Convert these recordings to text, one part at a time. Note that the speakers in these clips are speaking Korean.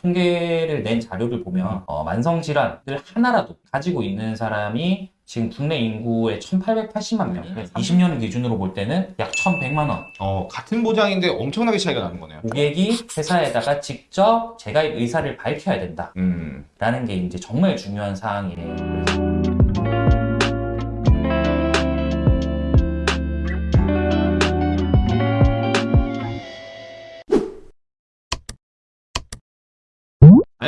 통계를 낸 자료를 보면 어, 만성질환을 하나라도 가지고 있는 사람이 지금 국내 인구의 1,880만 명, 20년 기준으로 볼 때는 약 1,100만 원. 어, 같은 보장인데 엄청나게 차이가 나는 거네요. 고객이 회사에다가 직접 재가입 의사를 밝혀야 된다라는 음. 게 이제 정말 중요한 사항이에요.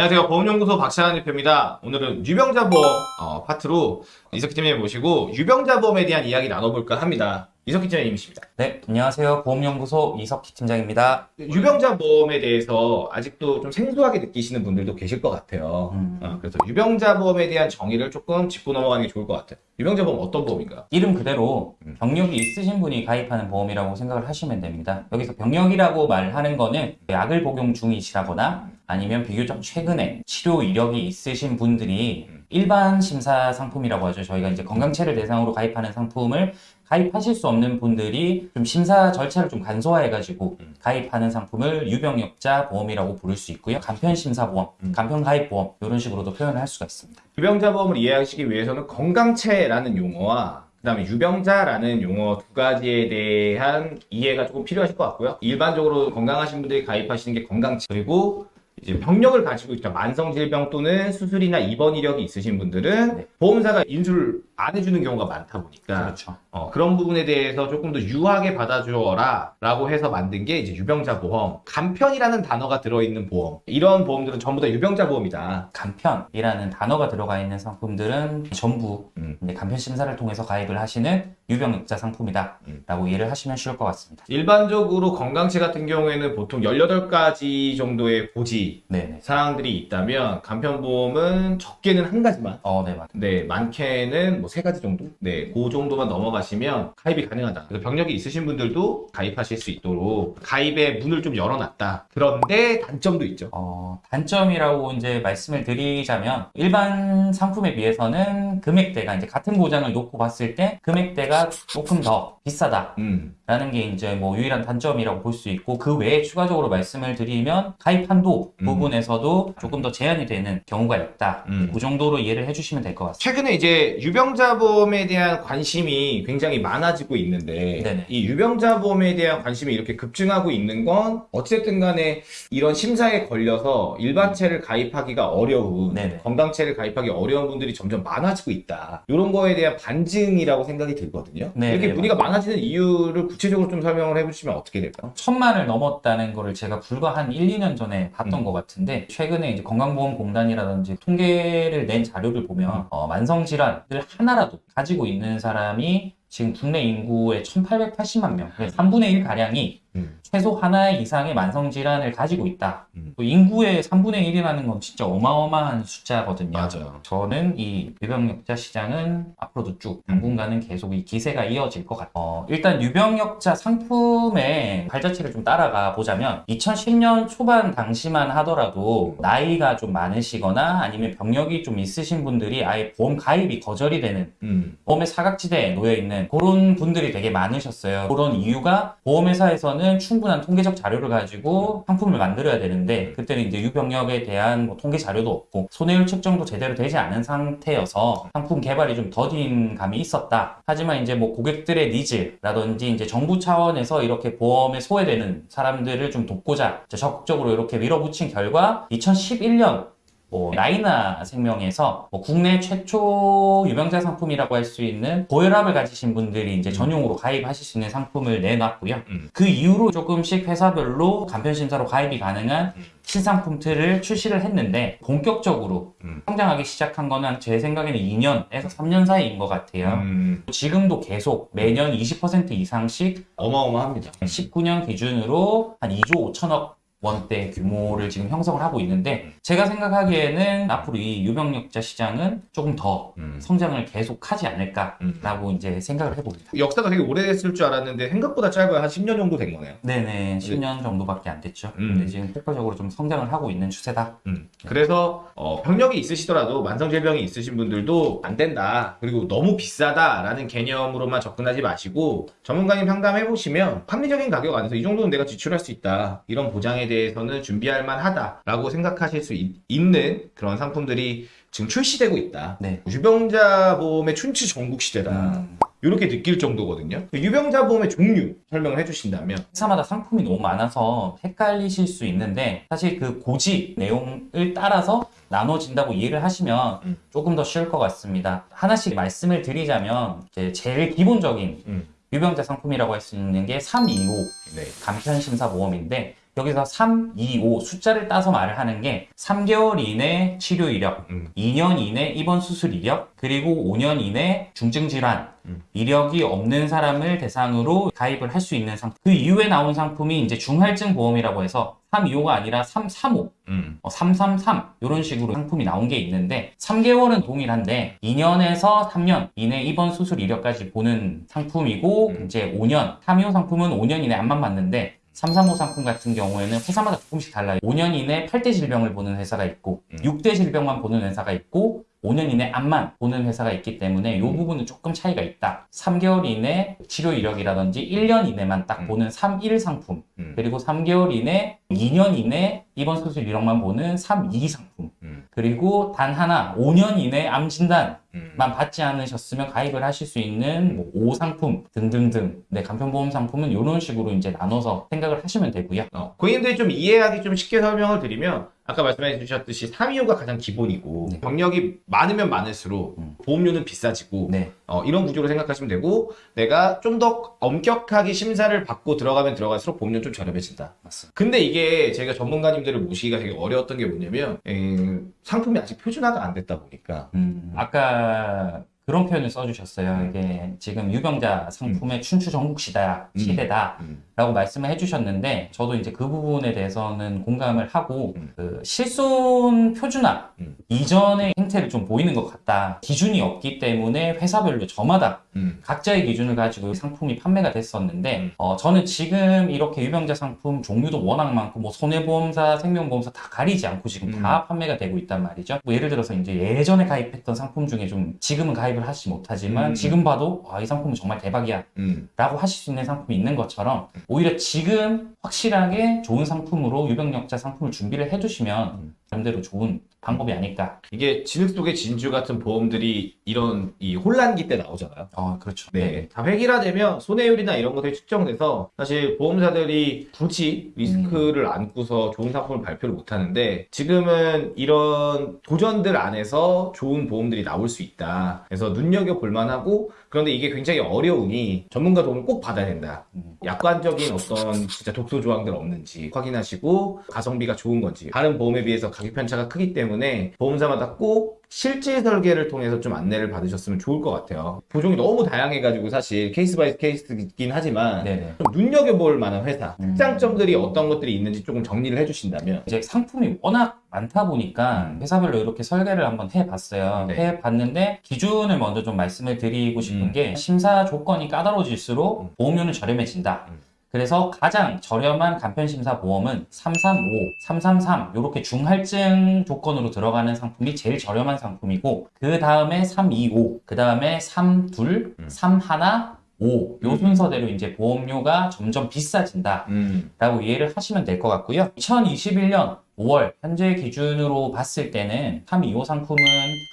안녕하세요. 보험연구소 박찬환 대표입니다. 오늘은 유병자 보험 어, 파트로 이석기 팀장님 모시고 유병자 보험에 대한 이야기 나눠볼까 합니다. 이석기 팀장님이십니다. 네, 안녕하세요. 보험연구소 이석희 팀장입니다. 유병자 보험에 대해서 아직도 좀 생소하게 느끼시는 분들도 계실 것 같아요. 음. 어, 그래서 유병자 보험에 대한 정의를 조금 짚고 넘어가는 게 좋을 것 같아요. 유병자 보험 어떤 보험인가요? 이름 그대로 음. 병력이 있으신 분이 가입하는 보험이라고 생각을 하시면 됩니다. 여기서 병력이라고 말하는 거는 약을 복용 중이시라거나 아니면 비교적 최근에 치료 이력이 있으신 분들이 음. 일반 심사 상품이라고 하죠. 저희가 이제 건강체를 대상으로 가입하는 상품을 가입하실 수 없는 분들이 좀 심사 절차를 좀 간소화해가지고 음. 가입하는 상품을 유병력자 보험이라고 부를 수 있고요. 간편 심사 보험, 음. 간편 가입 보험 이런 식으로도 표현을 할 수가 있습니다. 유병자보험을 이해하시기 위해서는 건강체라는 용어와 그 다음에 유병자라는 용어 두 가지에 대한 이해가 조금 필요하실 것 같고요. 일반적으로 건강하신 분들이 가입하시는 게 건강체 그리고 이제 병력을 가지고 있다 만성 질병 또는 수술이나 입원 이력이 있으신 분들은 네. 보험사가 인수를 안 해주는 경우가 많다 보니까 그렇죠. 어, 그런 부분에 대해서 조금 더 유하게 받아주어라 라고 해서 만든 게 이제 유병자 보험 간편이라는 단어가 들어있는 보험 이런 보험들은 전부 다 유병자 보험이다 간편이라는 단어가 들어가 있는 상품들은 전부 음. 간편 심사를 통해서 가입을 하시는 유병력자 상품이다라고 이해를 하시면 쉬울 것 같습니다. 일반적으로 건강체 같은 경우에는 보통 18가지 정도의 고지 네네. 사항들이 있다면 간편보험은 적게는 한 가지만 어, 네, 맞. 네, 많게는 뭐세 가지 정도? 네, 그 정도만 넘어가시면 가입이 가능하다. 그래서 병력이 있으신 분들도 가입하실 수 있도록 가입의 문을 좀 열어놨다. 그런데 단점도 있죠. 어, 단점이라고 이제 말씀을 드리자면 일반 상품에 비해서는 금액대가 이제 같은 보장을 놓고 봤을 때 금액대가 조금 더 비싸다. 음, 라는 게 이제 뭐 유일한 단점이라고 볼 수 있고 그 외에 추가적으로 말씀을 드리면 가입 한도 음. 부분에서도 조금 더 제한이 되는 경우가 있다. 음. 그 정도로 이해를 해주시면 될 것 같습니다. 최근에 이제 유병자 보험에 대한 관심이 굉장히 많아지고 있는데 네네. 이 유병자보험에 대한 관심이 이렇게 급증하고 있는 건 어쨌든 간에 이런 심사에 걸려서 일반체를 가입하기가 어려운 네네. 건강체를 가입하기 어려운 분들이 점점 많아지고 있다. 이런 거에 대한 반증이라고 생각이 들거든요. 네, 이렇게 네, 문의가 많아지는 이유를 구체적으로 좀 설명을 해주시면 어떻게 될까요? 천만을 넘었다는 거를 제가 불과 한 1, 2년 전에 봤던 음. 것 같은데 최근에 이제 건강보험공단이라든지 통계를 낸 자료를 음. 보면 어, 만성질환을 하나라도 가지고 있는 사람이 지금 국내 인구의 1,880만 명, 3분의 1 가량이 음. 최소 하나 이상의 만성질환을 가지고 있다. 음. 또 인구의 3분의 1이라는 건 진짜 어마어마한 숫자거든요. 맞아요. 저는 이 유병력자 시장은 앞으로도 쭉 당분간은 계속 이 기세가 이어질 것 같아요. 어, 일단 유병력자 상품의 발자취를 좀 따라가 보자면 2010년 초반 당시만 하더라도 나이가 좀 많으시거나 아니면 병력이 좀 있으신 분들이 아예 보험 가입이 거절이 되는 음. 보험의 사각지대에 놓여 있는 그런 분들이 되게 많으셨어요. 그런 이유가 보험회사에서는 충 분한 통계적 자료를 가지고 상품을 만들어야 되는데 그때는 이제 유병력에 대한 뭐 통계 자료도 없고 손해율 측정도 제대로 되지 않은 상태여서 상품 개발이 좀 더딘 감이 있었다. 하지만 이제 뭐 고객들의 니즈라든지 이제 정부 차원에서 이렇게 보험에 소외되는 사람들을 좀 돕고자 적극적으로 이렇게 밀어붙인 결과 2011년 뭐 라이나 생명에서 뭐 국내 최초 유병자 상품이라고 할 수 있는 고혈압을 가지신 분들이 이제 전용으로 가입하실 수 있는 상품을 내놨고요. 음. 그 이후로 조금씩 회사별로 간편 심사로 가입이 가능한 음. 신상품 틀을 출시를 했는데 본격적으로 음. 성장하기 시작한 거는 제 생각에는 2년에서 3년 사이인 것 같아요. 음. 지금도 계속 매년 20% 이상씩 어마어마합니다. 19년 기준으로 한 2조 5천억 원대 규모를 지금 형성을 하고 있는데 제가 생각하기에는 앞으로 이 유병력자 시장은 조금 더 음. 성장을 계속하지 않을까라고 이제 생각을 해봅니다. 역사가 되게 오래됐을 줄 알았는데 생각보다 짧아요. 한 10년 정도 된 거네요. 네네 10년 정도밖에 안 됐죠. 음. 근데 지금 폭발적으로 좀 성장을 하고 있는 추세다. 음. 그래서 어, 병력이 있으시더라도 만성질병이 있으신 분들도 안 된다 그리고 너무 비싸다라는 개념으로만 접근하지 마시고 전문가님 상담해 보시면 합리적인 가격 안에서 이 정도는 내가 지출할 수 있다 이런 보장에 대해서는 준비할 만하다라고 생각하실 수 있, 는 그런 상품들이 지금 출시되고 있다. 네. 유병자 보험의 춘추 전국 시대다. 음. 이렇게 느낄 정도거든요. 유병자 보험의 종류 설명을 해주신다면 회사마다 상품이 너무 많아서 헷갈리실 수 있는데 사실 그 고지 내용을 따라서 나눠진다고 이해를 하시면 음. 조금 더 쉬울 것 같습니다. 하나씩 말씀을 드리자면 제일 기본적인 음. 유병자 상품이라고 할 수 있는 게 325 네. 간편심사보험인데 여기서 325 숫자를 따서 말을 하는 게 3개월 이내 치료 이력, 음. 2년 이내 입원 수술 이력, 그리고 5년 이내 중증 질환 음. 이력이 없는 사람을 대상으로 가입을 할 수 있는 상품. 그 이후에 나온 상품이 이제 중할증 보험이라고 해서 325가 아니라 335, 음. 어, 333 이런 식으로 상품이 나온 게 있는데 3개월은 동일한데 2년에서 3년 이내 입원 수술 이력까지 보는 상품이고 음. 이제 5년 325 상품은 5년 이내 안만 맞는데 335 상품 같은 경우에는 회사마다 조금씩 달라요. 5년 이내 8대 질병을 보는 회사가 있고 음. 6대 질병만 보는 회사가 있고 5년 이내 암만 보는 회사가 있기 때문에 이 음. 부분은 조금 차이가 있다. 3개월 이내 치료 이력이라든지 1년 이내만 딱 음. 보는 31 상품 음. 그리고 3개월 이내 2년 이내 입원 수술 이력만 보는 32 상품 음. 그리고 단 하나 5년 이내 암 진단만 음. 받지 않으셨으면 가입을 하실 수 있는 뭐 5 상품 등등등 네 간편보험 상품은 이런 식으로 이제 나눠서 생각을 하시면 되고요. 어, 고객님들이 좀 이해하기 좀 쉽게 설명을 드리면 아까 말씀해 주셨듯이 325가 가장 기본이고 네. 병력이 많으면 많을수록 음. 보험료는 비싸지고 네. 어, 이런 구조로 생각하시면 되고 내가 좀 더 엄격하게 심사를 받고 들어가면 들어갈수록 보험료는 좀 저렴해진다. 맞습니다. 근데 이게 제가 전문가님들을 모시기가 되게 어려웠던 게 뭐냐면 에, 상품이 아직 표준화가 안 됐다 보니까 음, 아까 그런 표현을 써주셨어요. 음. 이게 지금 유병자 상품의 춘추 전국 시대야, 음. 시대다. 음, 라고 말씀을 해주셨는데 저도 이제 그 부분에 대해서는 공감을 하고 음. 그 실손 표준화 음. 이전의 행태를 좀 보이는 것 같다. 기준이 없기 때문에 회사별로 저마다 음, 각자의 기준을 가지고 상품이 판매가 됐었는데 음. 어, 저는 지금 이렇게 유병자 상품 종류도 워낙 많고 뭐 손해보험사, 생명보험사 다 가리지 않고 지금 음. 다 판매가 되고 있단 말이죠. 뭐 예를 들어서 이제 예전에 가입했던 상품 중에 좀 지금은 가입을 하지 못하지만 음. 지금 봐도 아, 이 상품은 정말 대박이야. 음, 라고 하실 수 있는 상품이 있는 것처럼 오히려 지금 확실하게 좋은 상품으로 유병력자 상품을 준비를 해두시면 음. 나름대로 좋은 방법이 아닐까. 이게 진흙 속의 진주 같은 보험들이 이런 이 혼란기 때 나오잖아요. 어, 그렇죠. 네. 다 획일화되면 손해율이나 이런 것들이 측정돼서 사실 보험사들이 굳이 리스크를 안고서 좋은 상품을 발표를 못 하는데 지금은 이런 도전들 안에서 좋은 보험들이 나올 수 있다. 그래서 눈여겨볼 만하고 그런데 이게 굉장히 어려우니 전문가 도움을 꼭 받아야 된다. 음. 약관적인 어떤 진짜 독소 조항들 없는지 확인하시고 가성비가 좋은 건지 다른 보험에 비해서 가격 편차가 크기 때문에 보험사마다 꼭 실제 설계를 통해서 좀 안내를 받으셨으면 좋을 것 같아요. 보종이 너무 다양해가지고 사실 case by case이긴 하지만 네네. 좀 눈여겨볼 만한 회사 음. 특장점들이 어떤 것들이 있는지 조금 정리를 해주신다면 이제 상품이 워낙 많다 보니까 회사별로 이렇게 설계를 한번 해봤어요. 음. 네. 해봤는데 기준을 먼저 좀 말씀을 드리고 싶은 음. 게 심사 조건이 까다로워질수록 음. 보험료는 저렴해진다. 음. 그래서 가장 저렴한 간편심사 보험은 335, 333 이렇게 중할증 조건으로 들어가는 상품이 제일 저렴한 상품이고 그 다음에 325, 그 다음에 32, 음. 31, 5, 요 음. 순서대로 이제 보험료가 점점 비싸진다. 음, 라고 이해를 하시면 될 것 같고요. 2021년 5월 현재 기준으로 봤을 때는 325 상품은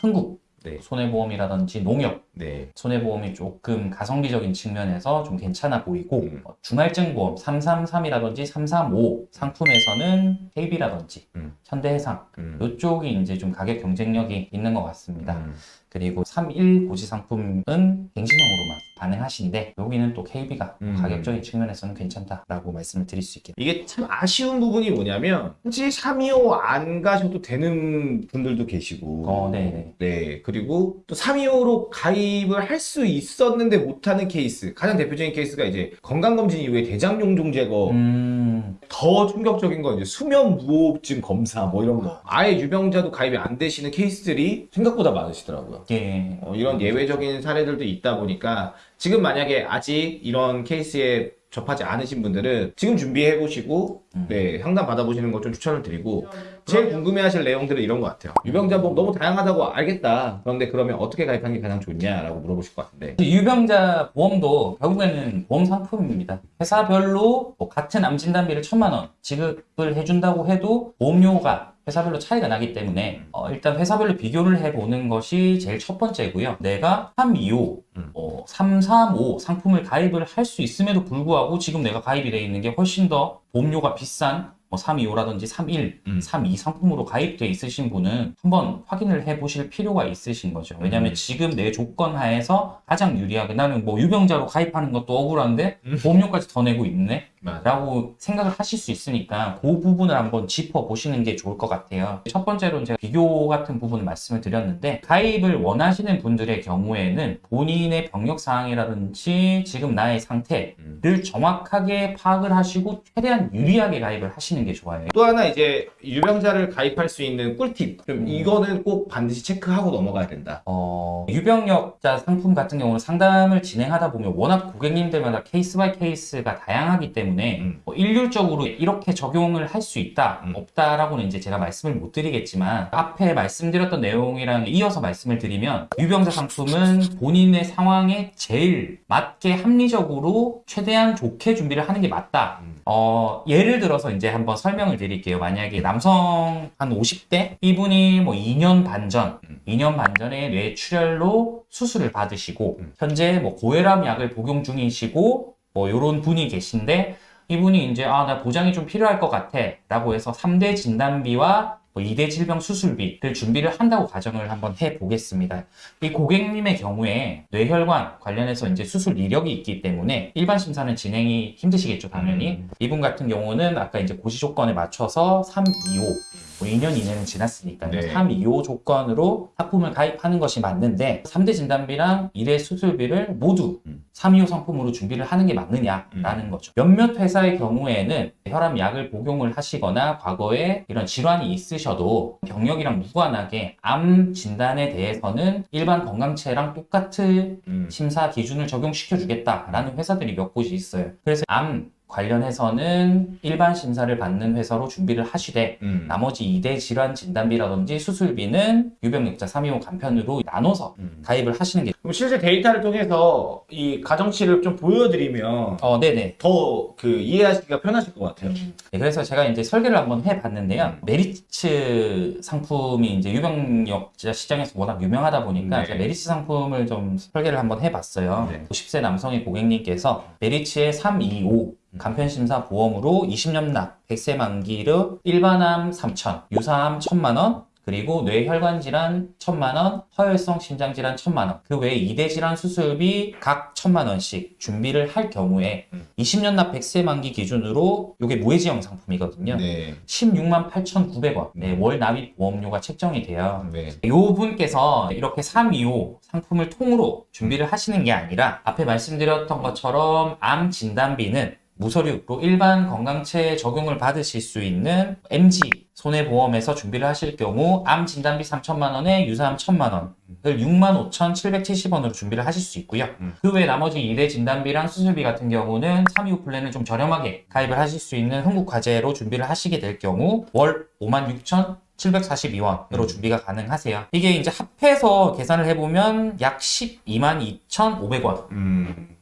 흥국 네. 손해보험이라든지 농협 네. 손해보험이 조금 가성비적인 측면에서 좀 괜찮아 보이고 음. 어, 중할증보험 333이라든지 335 상품에서는 KB라든지 음. 현대해상 음. 이쪽이 이제 좀 가격 경쟁력이 있는 것 같습니다. 음. 그리고 31 고지 상품은 갱신형으로만 반응하시는데 여기는 또 KB가 음. 가격적인 측면에서는 괜찮다라고 말씀을 드릴 수 있겠네요. 이게 참 아쉬운 부분이 뭐냐면 굳이 325 안 가셔도 되는 분들도 계시고 어, 네. 네, 그리고 또 325로 가입을 할 수 있었는데 못하는 케이스 가장 대표적인 케이스가 이제 건강검진 이후에 대장용 종 제거 음, 더 충격적인 건 이제 수면 무호흡증 검사 뭐 이런 거. 아예 유병자도 가입이 안 되시는 케이스들이 생각보다 많으시더라고요. 예. 어, 이런 예외적인 사례들도 있다 보니까 지금 만약에 아직 이런 케이스에 접하지 않으신 분들은 지금 준비해 보시고 음. 네 상담 받아보시는 것 좀 추천을 드리고 제일 궁금해하실 내용들은 이런 것 같아요. 유병자 보험 너무 다양하다고 알겠다. 그런데 그러면 어떻게 가입하는 게 가장 좋냐라고 물어보실 것 같은데. 유병자 보험도 결국에는 보험 상품입니다. 회사별로 뭐 같은 암 진단비를 천만 원 지급을 해준다고 해도 보험료가 회사별로 차이가 나기 때문에 어, 일단 회사별로 비교를 해보는 것이 제일 첫 번째고요. 내가 325, 음. 어, 335 상품을 가입을 할 수 있음에도 불구하고 지금 내가 가입이 되어 있는 게 훨씬 더 보험료가 비싼 뭐 325라든지 31, 음. 32 상품으로 가입돼 있으신 분은 한번 확인을 해 보실 필요가 있으신 거죠. 왜냐하면 음. 지금 내 조건 하에서 가장 유리하게 나는 뭐 유병자로 가입하는 것도 억울한데 음. 보험료까지 더 내고 있네? 맞아. 라고 생각을 하실 수 있으니까 그 부분을 한번 짚어 보시는 게 좋을 것 같아요. 첫 번째로는 제가 비교 같은 부분을 말씀을 드렸는데 가입을 원하시는 분들의 경우에는 본인의 병력 사항이라든지 지금 나의 상태를 음. 정확하게 파악을 하시고 최대한 유리하게 가입을 하시는 게 좋아요. 또 하나 이제 유병자를 가입할 수 있는 꿀팁. 좀 음. 이거는 꼭 반드시 체크하고 넘어가야 된다. 어, 유병력자 상품 같은 경우는 상담을 진행하다 보면 워낙 고객님들마다 case by case가 다양하기 때문에 음. 뭐 일률적으로 이렇게 적용을 할 수 있다, 음. 없다라고는 이제 제가 말씀을 못 드리겠지만 앞에 말씀드렸던 내용이랑 이어서 말씀을 드리면 유병자 상품은 본인의 상황에 제일 맞게 합리적으로 최대한 좋게 준비를 하는 게 맞다. 음. 어, 예를 들어서 이제 한번 설명을 드릴게요. 만약에 남성 한 50대 이분이 뭐 2년 반 전, 음. 2년 반 전에 뇌출혈로 수술을 받으시고 음. 현재 뭐 고혈압 약을 복용 중이시고 뭐 요런 분이 계신데 이분이 이제 아 나 보장이 좀 필요할 것 같아 라고 해서 3대 진단비와 뭐 2대 질병 수술비를 준비를 한다고 가정을 한번 해 보겠습니다. 이 고객님의 경우에 뇌혈관 관련해서 이제 수술 이력이 있기 때문에 일반 심사는 진행이 힘드시겠죠, 당연히. 음. 이분 같은 경우는 아까 이제 고시 조건에 맞춰서 325, 뭐 2년 이내는 지났으니까요. 네. 325 조건으로 상품을 가입하는 것이 맞는데 3대 진단비랑 1회 수술비를 모두 음. 325 상품으로 준비를 하는 게 맞느냐라는 거죠. 몇몇 회사의 경우에는 혈압 약을 복용을 하시거나 과거에 이런 질환이 있으셔도 병력이랑 무관하게 암 진단에 대해서는 일반 건강체랑 똑같은 음. 심사 기준을 적용시켜 주겠다라는 회사들이 몇 곳이 있어요. 그래서 암 관련해서는 일반 심사를 받는 회사로 준비를 하시되 음. 나머지 2대 질환 진단비라든지 수술비는 유병력자 325 간편으로 나눠서 음. 가입을 하시는 게 그럼 실제 데이터를 통해서 이 가정치를 좀 보여드리면 어, 네네. 더 그 이해하시기가 편하실 것 같아요. 네, 그래서 제가 이제 설계를 한번 해봤는데요. 메리츠 상품이 이제 유병력자 시장에서 워낙 유명하다 보니까 네. 제가 메리츠 상품을 좀 설계를 한번 해봤어요. 네. 50세 남성의 고객님께서 메리츠의 325 간편심사 보험으로 20년 납 100세 만기로 일반암 3천, 유사암 1천만 원, 그리고 뇌혈관 질환 1천만 원, 허혈성 심장 질환 1천만 원, 그 외에 2대 질환 수술비 각 1천만 원씩 준비를 할 경우에 음. 20년 납 100세 만기 기준으로 이게 무해지형 상품이거든요. 네. 16만 8,900원 네, 월 납입 보험료가 책정이 돼요. 네. 요 분께서 이렇게 325 상품을 통으로 준비를 하시는 게 아니라 앞에 말씀드렸던 것처럼 암 진단비는 무서류로 일반 건강체 적용을 받으실 수 있는 MG 손해보험에서 준비를 하실 경우 암 진단비 3천만 원에 유사암 1천만 원을 6만 5,770원으로 준비를 하실 수 있고요. 음. 그외 나머지 2대 진단비랑 수술비 같은 경우는 325 플랜을 좀 저렴하게 가입을 하실 수 있는 흥국화재로 준비를 하시게 될 경우 월 5만 6천 742원으로 음. 준비가 가능하세요. 이게 이제 합해서 계산을 해보면 약 12만 2,500원으로 음.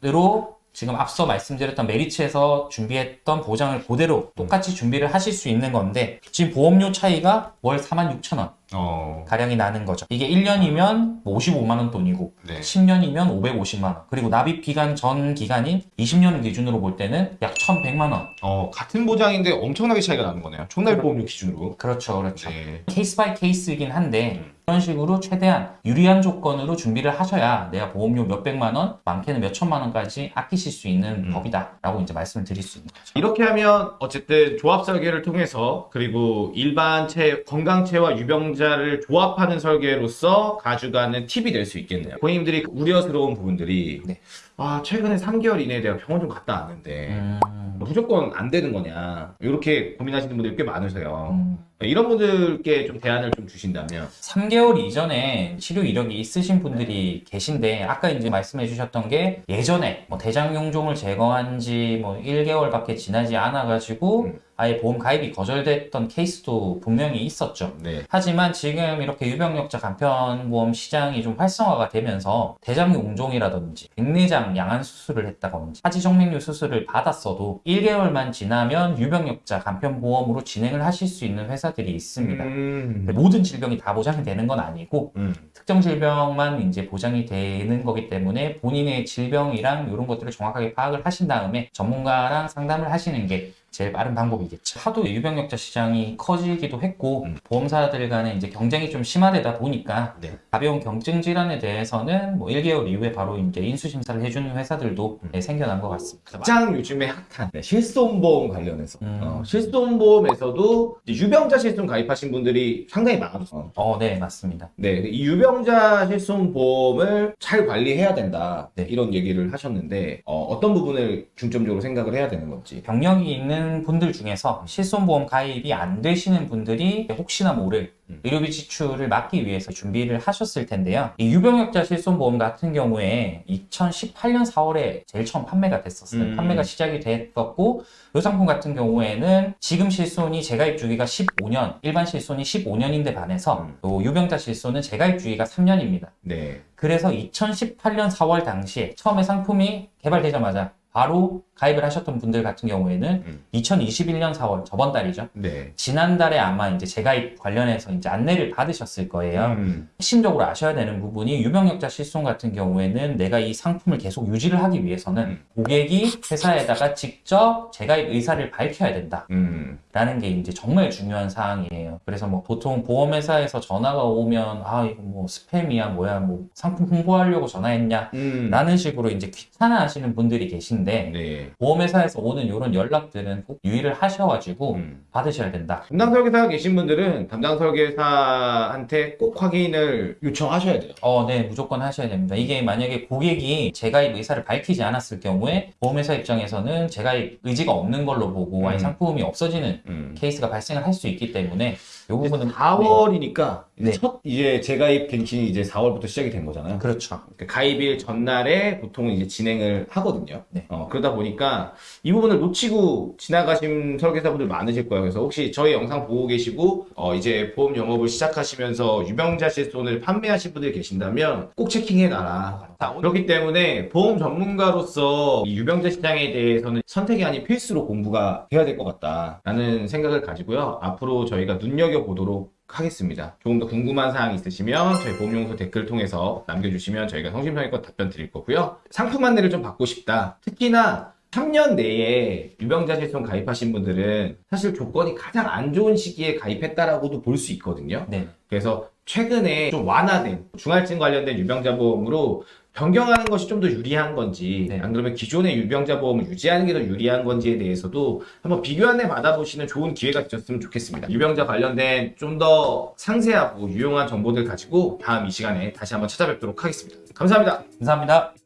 지금 앞서 말씀드렸던 메리츠에서 준비했던 보장을 그대로 똑같이 준비를 하실 수 있는 건데 지금 보험료 차이가 월 4만 6천 원 어. 가량이 나는 거죠. 이게 1년이면 55만 원 돈이고 네. 10년이면 550만 원 그리고 납입 기간 전 기간인 20년 기준으로 볼 때는 약 1,100만 원. 어, 같은 보장인데 엄청나게 차이가 나는 거네요. 총납 보험료 기준으로. 그렇죠, 그렇죠. 네. case by case이긴 한데 음. 이런 식으로 최대한 유리한 조건으로 준비를 하셔야 내가 보험료 몇백만 원, 많게는 몇천만 원까지 아끼실 수 있는 음. 법이다 라고 이제 말씀을 드릴 수 있는 거죠. 이렇게 하면 어쨌든 조합 설계를 통해서 그리고 일반체 건강체와 유병 자를 조합하는 설계로서 가져가는 팁이 될 수 있겠네요. 고객님들이 우려스러운 부분들이 네. 아 최근에 3개월 이내에 내가 병원 좀 갔다 왔는데 음. 무조건 안 되는 거냐 이렇게 고민하시는 분들이 꽤 많으세요. 음. 네, 이런 분들께 좀 대안을 좀 주신다면 3개월 이전에 치료 이력이 있으신 분들이 계신데 아까 이제 말씀해 주셨던 게 예전에 뭐 대장 용종을 제거한 지 뭐 1개월밖에 지나지 않아 가지고 음. 아예 보험 가입이 거절됐던 케이스도 분명히 있었죠. 네. 하지만 지금 이렇게 유병력자 간편보험 시장이 좀 활성화가 되면서 대장용종이라든지 백내장 양안 수술을 했다든지 하지정맥류 수술을 받았어도 1개월만 지나면 유병력자 간편보험으로 진행을 하실 수 있는 회사 들이 있습니다. 음. 모든 질병이 다 보장이 되는 건 아니고 음. 특정 질병만 이제 보장이 되는 거기 때문에 본인의 질병이랑 이런 것들을 정확하게 파악을 하신 다음에 전문가랑 상담을 하시는 게 제일 빠른 방법이겠죠. 하도 유병력자 시장이 커지기도 했고 음. 보험사들 간에 이제 경쟁이 좀 심화되다 보니까 네. 가벼운 경증 질환에 대해서는 뭐 1개월 이후에 바로 이제 인수 심사를 해주는 회사들도 음. 네, 생겨난 것 같습니다. 가장 요즘에 핫한 네, 실손보험 관련해서 음. 어, 실손보험에서도 유병자 실손 가입하신 분들이 상당히 많아졌어요. 어, 네, 맞습니다. 네, 이 유병자 실손보험을 잘 관리해야 된다 네. 이런 얘기를 하셨는데 어, 떤 부분을 중점적으로 생각을 해야 되는 건지. 병력이 있는 분들 중에서 실손보험 가입이 안 되시는 분들이 혹시나 모를 음. 의료비 지출을 막기 위해서 준비를 하셨을 텐데요. 이 유병력자 실손보험 같은 경우에 2018년 4월에 제일 처음 판매가 됐었어요. 음. 판매가 시작이 됐었고 이 상품 같은 경우에는 지금 실손이 재가입 주기가 15년, 일반 실손이 15년인데 반해서 음. 또 유병자 실손은 재가입 주기가 3년입니다. 네. 그래서 2018년 4월 당시에 처음에 상품이 개발되자마자 바로 가입을 하셨던 분들 같은 경우에는 음. 2021년 4월 저번 달이죠. 네. 지난달에 아마 이제 재가입 관련해서 이제 안내를 받으셨을 거예요. 음. 핵심적으로 아셔야 되는 부분이 유병력자 실손 같은 경우에는 내가 이 상품을 계속 유지를 하기 위해서는 음. 고객이 회사에다가 직접 재가입 의사를 밝혀야 된다. 음. 라는 게 이제 정말 중요한 사항이에요. 그래서 뭐 보통 보험회사에서 전화가 오면 아 이거 뭐 스팸이야 뭐야 뭐 상품 홍보하려고 전화했냐 음. 라는 식으로 이제 귀찮아 하시는 분들이 계신데 네. 보험회사에서 오는 이런 연락들은 꼭 유의를 하셔가지고 음. 받으셔야 된다. 담당 설계사 계신 분들은 담당 설계사한테 꼭 확인을 요청하셔야 돼요. 어, 네, 무조건 하셔야 됩니다. 이게 만약에 고객이 재가입 의사를 밝히지 않았을 경우에 보험회사 입장에서는 재가입 의지가 없는 걸로 보고 아예 음. 상품이 없어지는 음. 케이스가 발생을 할 수 있기 때문에 이 부분은 4월이니까 네. 첫 이제 재가입 갱신이 이제 4월부터 시작이 된 거잖아요. 네, 그렇죠. 그 가입일 전날에 보통 이제 진행을 하거든요. 네. 어, 그러다 보니까 이 부분을 놓치고 지나가신 설계사분들 많으실 거예요. 그래서 혹시 저희 영상 보고 계시고 어, 이제 보험 영업을 시작하시면서 유병자 실손을 판매하신 분들이 계신다면 꼭 체킹해 놔라. 그렇기 때문에 보험 전문가로서 이 유병자 시장에 대해서는 선택이 아닌 필수로 공부가 돼야 될 것 같다라는 생각을 가지고요. 앞으로 저희가 눈여겨보도록 하겠습니다. 조금 더 궁금한 사항 있으시면 저희 보험용소 댓글 통해서 남겨주시면 저희가 성심성의껏 답변 드릴 거고요. 상품 안내를 좀 받고 싶다. 특히나 3년 내에 유병자 실손 가입하신 분들은 사실 조건이 가장 안 좋은 시기에 가입했다라고도 볼 수 있거든요. 네. 그래서 최근에 좀 완화된 중할증 관련된 유병자 보험으로 변경하는 것이 좀 더 유리한 건지 네. 안 그러면 기존의 유병자 보험을 유지하는 게 더 유리한 건지에 대해서도 한번 비교 안내 받아보시는 좋은 기회가 되셨으면 좋겠습니다. 유병자 관련된 좀 더 상세하고 유용한 정보들 가지고 다음 이 시간에 다시 한번 찾아뵙도록 하겠습니다. 감사합니다. 감사합니다.